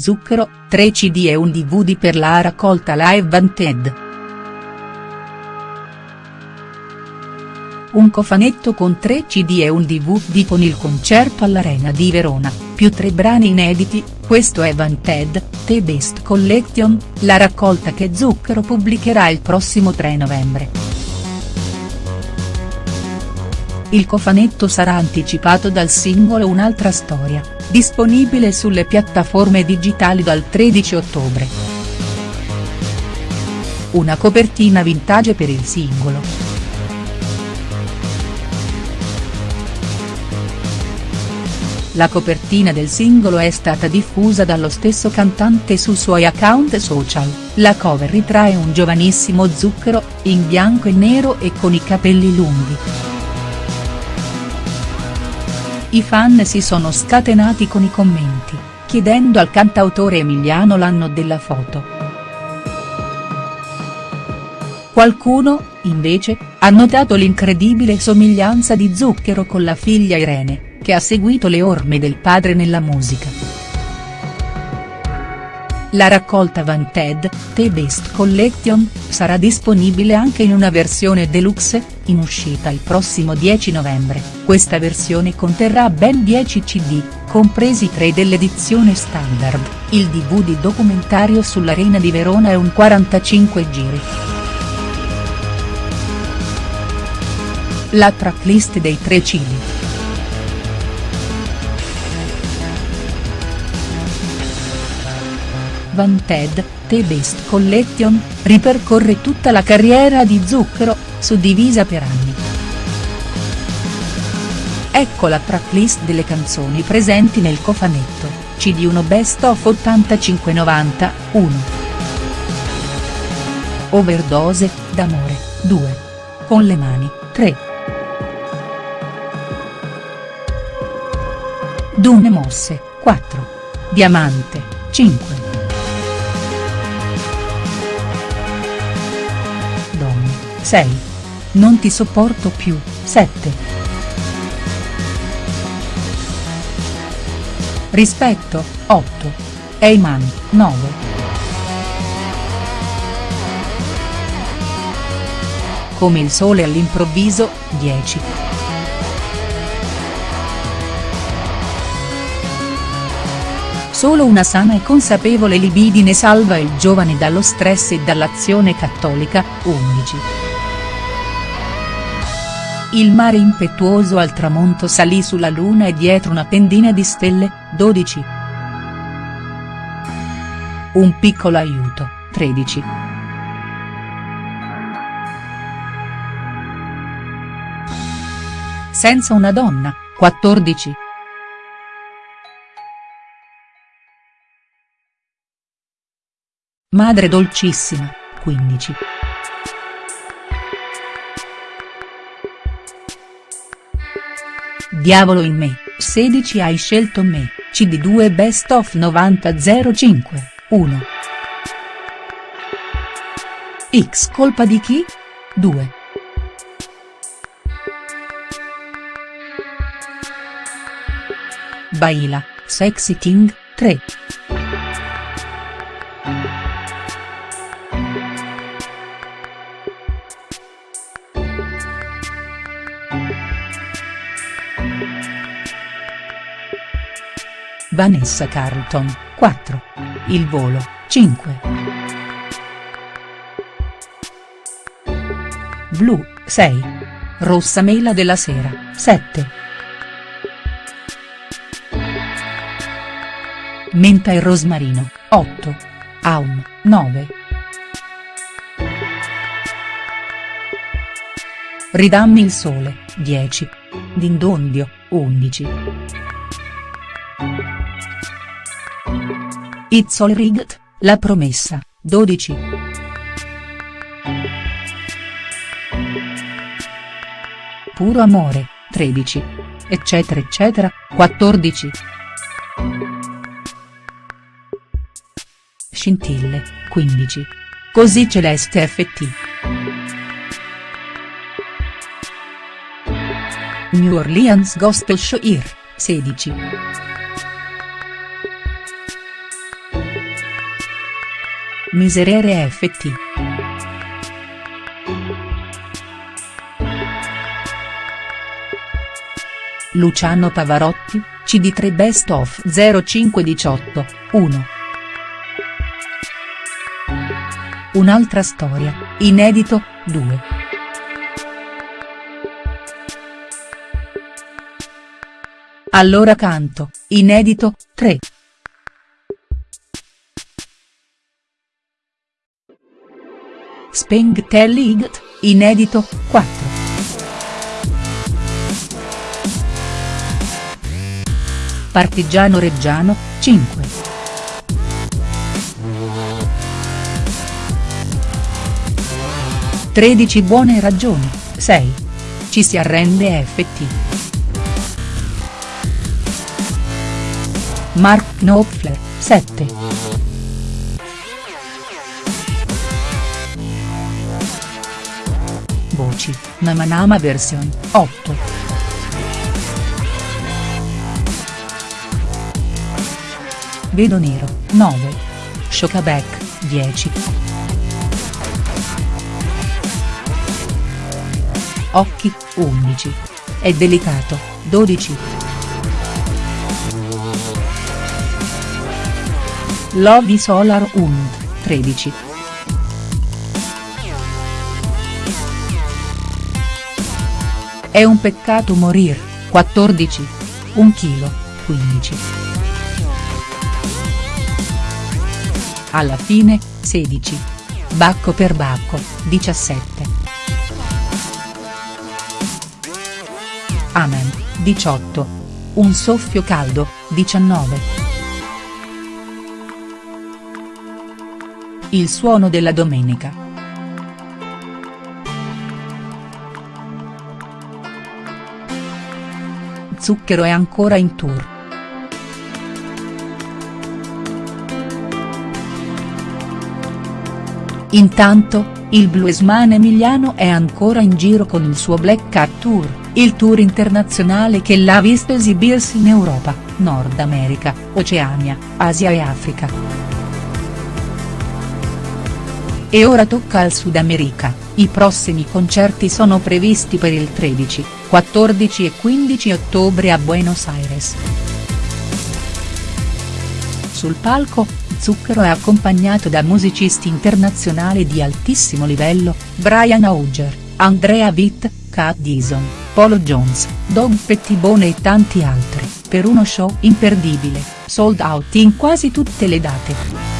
Zucchero, 3 cd e un dvd per la raccolta Live Vanted. Un cofanetto con 3 cd e un dvd con il concerto all'Arena di Verona, più tre brani inediti, questo è Vanted, The Best Collection, la raccolta che Zucchero pubblicherà il prossimo 3 novembre. Il cofanetto sarà anticipato dal singolo Un'altra storia, disponibile sulle piattaforme digitali dal 13 ottobre. Una copertina vintage per il singolo. La copertina del singolo è stata diffusa dallo stesso cantante sui suoi account social, la cover ritrae un giovanissimo Zucchero, in bianco e nero e con i capelli lunghi. I fan si sono scatenati con i commenti, chiedendo al cantautore Emiliano l'anno della foto. Qualcuno, invece, ha notato l'incredibile somiglianza di Zucchero con la figlia Irene, che ha seguito le orme del padre nella musica. La raccolta Vanted, The Best Collection, sarà disponibile anche in una versione deluxe, in uscita il prossimo 10 novembre, questa versione conterrà ben 10 cd, compresi 3 dell'edizione standard, il dvd documentario sull'Arena di Verona e un 45 giri. La tracklist dei tre cd. Vanted, The Best Collection, ripercorre tutta la carriera di Zucchero, suddivisa per anni. Ecco la tracklist delle canzoni presenti nel cofanetto, CD1 Best of 85-90, 1. Overdose, d'amore, 2. Con le mani, 3. Dune mosse, 4. Diamante, 5. 6. Non ti sopporto più, 7. Rispetto, 8. Eyman, 9. Come il sole all'improvviso, 10. Solo una sana e consapevole libidine salva il giovane dallo stress e dall'azione cattolica, 11. Il mare impetuoso al tramonto salì sulla luna e dietro una pendina di stelle, 12. Un piccolo aiuto, 13. Senza una donna, 14. Madre dolcissima, 15. Diavolo in me, 16 hai scelto me, CD2 Best of 9005, 1. X colpa di chi? 2. Baila, Sexy King, 3. Vanessa Carlton, 4. Il volo, 5. Blu, 6. Rossa mela della sera, 7. Menta e rosmarino, 8. Aum, 9. Ridammi il sole, 10. Dindondio, 11. It's all rigged, la promessa, 12. Puro amore, 13. Eccetera eccetera, 14. Scintille, 15. Così celeste FT. New Orleans Gospel Show 16. Miserere FT. Luciano Pavarotti, CD3 Best of 0518, 1. Un'altra storia, inedito, 2. Allora canto, inedito, 3. Speng Telligt, inedito, 4. Partigiano Reggiano, 5. Tredici buone ragioni, 6. Ci si arrende FT. Mark Knopfler, 7. Voci, Namanama version, 8. Vedo nero, 9. Shokaback, 10. Occhi, 11. È delicato, 12. Lovi Solar Und, 13. È un peccato morir, 14. Un chilo, 15. alla fine, 16. Bacco per Bacco, 17. Amen, 18. Un soffio caldo, 19. Il suono della domenica. Zucchero è ancora in tour. Intanto, il bluesman emiliano è ancora in giro con il suo Black Cat Tour, il tour internazionale che l'ha visto esibirsi in Europa, Nord America, Oceania, Asia e Africa. E ora tocca al Sud America, i prossimi concerti sono previsti per il 13, 14 e 15 ottobre a Buenos Aires. Sul palco, Zucchero è accompagnato da musicisti internazionali di altissimo livello, Brian Auger, Andrea Witt, Kat Dison, Polo Jones, Dom Pettibone e tanti altri, per uno show imperdibile, sold out in quasi tutte le date.